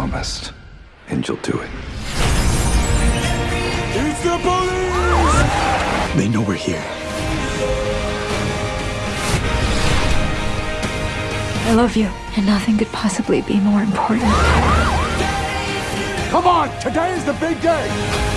promised, and you'll do it. It's the police! They know we're here. I love you, and nothing could possibly be more important. Come on, today is the big day!